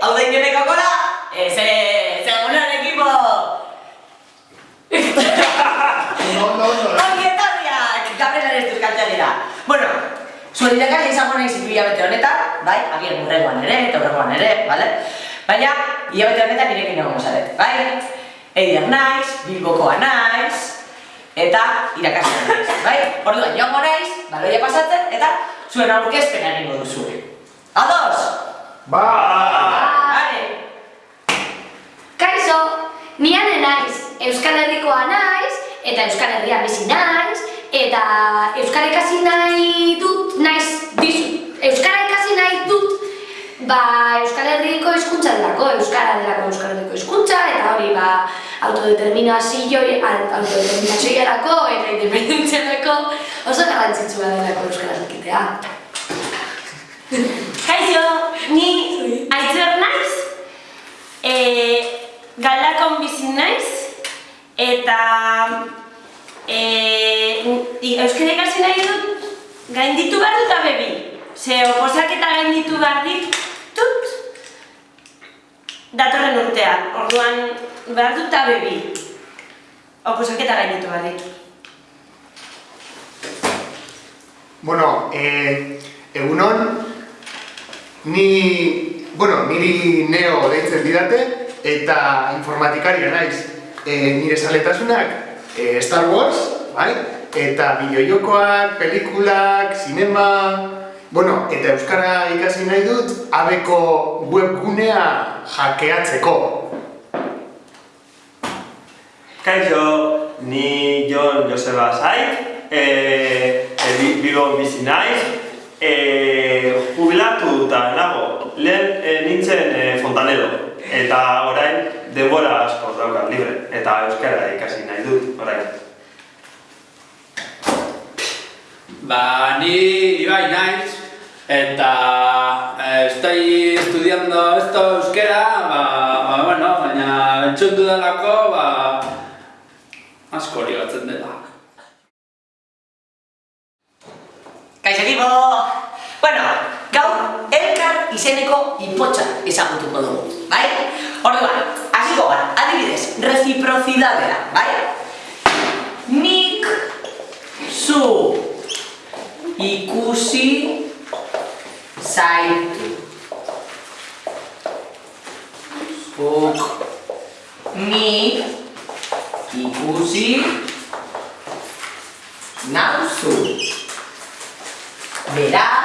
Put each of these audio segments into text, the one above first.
hau da ingeneko kola, e, ze, ze egunon ekipo! Ondo, ondo. Ongi etorriak, kabrenan ez duzkaltzea dira. Bueno, zuen irakasle izango nahi zitu hilabete honetan, bai, agian urrengoan ere, eta urrengoan ere, bale? Baina, hilabete honetan nirekin egongo zaret, bai? Eider naiz, Bilbokoa naiz, eta irakaslea naiz, bai? Orduan, joango naiz, baloia pasatzen, eta zuen aurkezpena egingo duzu. Ados! Ba! Vale. Kaixo, ni ane naiz, Euskal Herrikoa naiz, eta Euskal Herrian bizi naiz, eta Euskara ikasi nahi dut, naiz, dizu, Euskara ikasi nahi dut, ba, Euskal Herriko hizkuntza delako, Euskara delako Euskal Herriko hizkuntza, eta hori, ba, autodeterminazioi, autodeterminazioiarako eta independentziarako oso garrantzitsua delako Euskara jakitea. Kaixo, ni Aitzer naiz, e, galdakon bizi naiz, eta e, euskara ikasi nahi dut, gainditu behar dut abebi. Ze oposaketa gainditu behar ditut, datorren urtean, orduan behar dut abebi. Oposaketa gainditu behar ditut. Bueno, eh, egunon, ni, bueno, niri neo deitzen didate, eta informatikaria naiz. Eh, nire saletasunak eh, Star Wars, bai? Eta bideojokoak, pelikulak, sinema... Bueno, eta Euskara ikasi nahi dut, abeko webgunea hackeatzeko. Kaixo, ni Jon Joseba Saik, e, e, bi- Bilbon bizi naiz, e, jubilatuta nago, lehen e, nintzen e, fontanero, eta orain denbora asko daukat libre, eta euskara ikasi nahi dut, orain. Ba, ni Ibai naiz, eta eh, estoy estudiando esto euskera, ba, ba, bueno, baina entzun dudalako, ba, asko ligatzen dela. Kaixo! Bueno, izeneko ipotxa ezagutuko dugu, bai? Orduan, hasiko gara, adibidez, reciprocidadea, bai? Nik zu ikusi zaitu. Zuk ni ikusi nauzu. Beraz,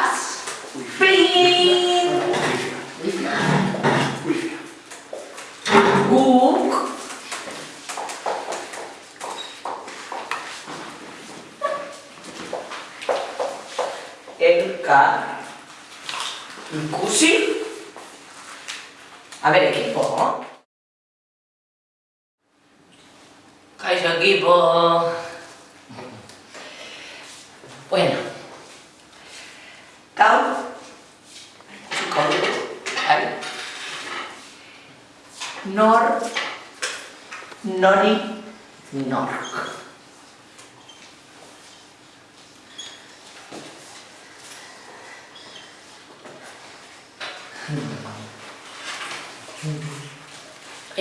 elkar ikusi A ver, equipo. Kaixo, equipo. Bueno. Gaur, utziko dut, bai? Nor, nori, nork.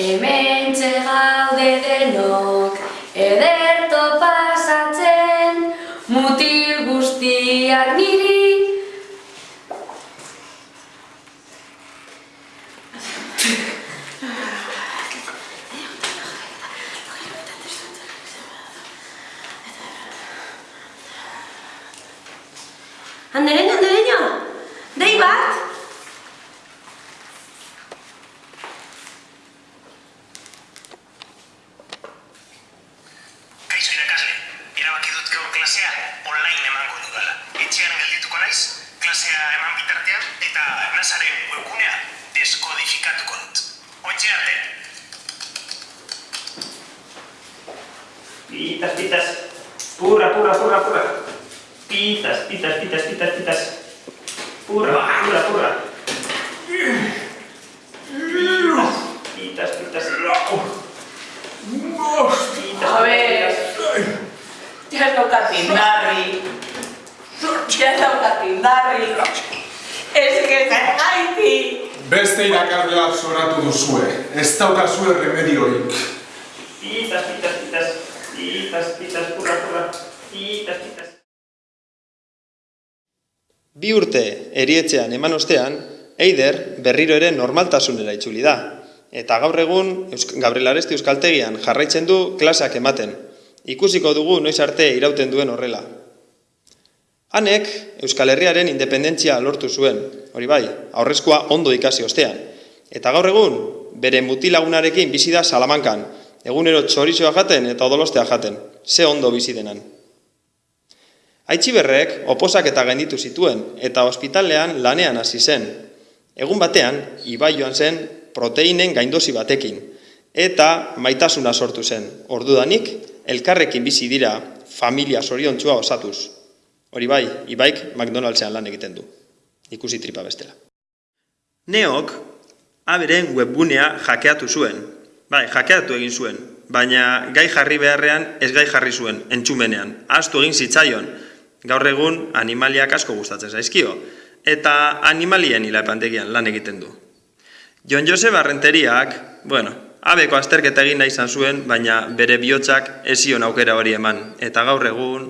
Hemen gaude denok, ederto pasatzen, mutil guztiak niri. Pitas, pitas, purra, purra, purra, purra. Pitas, pitas, pitas, pitas, pitas. Purra, purra, purra. Pitas, pitas, pitas. A ver. Ya ez daukat indarri. Ya ez daukat indarri. Ez que zergaiti. Beste irakasleak zoratu duzue, ez daukazue remedioik. Pitas, pitas, pitas. Pitas, pitas, purra, purra. Pitas, pitas. Bi urte erietxean eman ostean, Eider berriro ere normaltasunera itzuli da. Eta gaur egun Gabriel Aresti Euskaltegian jarraitzen du klaseak ematen. Ikusiko dugu noiz arte irauten duen horrela. Hanek Euskal Herriaren independentzia lortu zuen, hori bai, aurrezkoa ondo ikasi ostean. Eta gaur egun, bere mutilagunarekin bizi da Salamankan, egunero txorizoa jaten eta odolostea jaten, ze ondo bizi denan. Aitziberrek oposak eta gainditu zituen eta ospitalean lanean hasi zen. Egun batean, ibai joan zen proteinen gaindosi batekin eta maitasuna sortu zen. Ordudanik, elkarrekin bizi dira familia soriontsua osatuz. Hori bai, ibaik McDonaldsean lan egiten du. Ikusi tripa bestela. Neok, aberen webgunea jakeatu zuen. Bai, jakeatu egin zuen. Baina gai jarri beharrean ez gai jarri zuen, entzumenean. Astu egin zitzaion, gaur egun animaliak asko gustatzen zaizkio, eta animalien hilapantegian lan egiten du. Jon Joseba Renteriak, bueno, abeko azterketa egin nahi izan zuen, baina bere bihotzak ez zion aukera hori eman, eta gaur egun